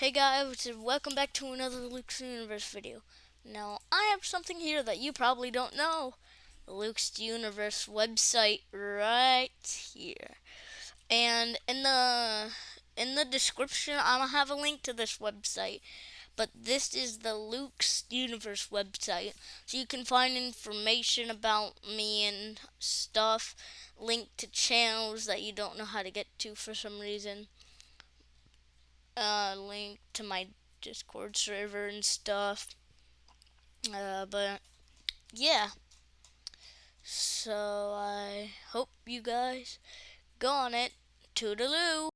Hey guys, welcome back to another Luke's Universe video. Now, I have something here that you probably don't know. Luke's Universe website right here. And in the in the description, gonna have a link to this website. But this is the Luke's Universe website. So you can find information about me and stuff, link to channels that you don't know how to get to for some reason link to my Discord server and stuff. Uh, but yeah. So I hope you guys go on it. Toodaloo.